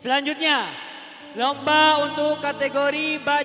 Selanjutnya, lomba untuk kategori baju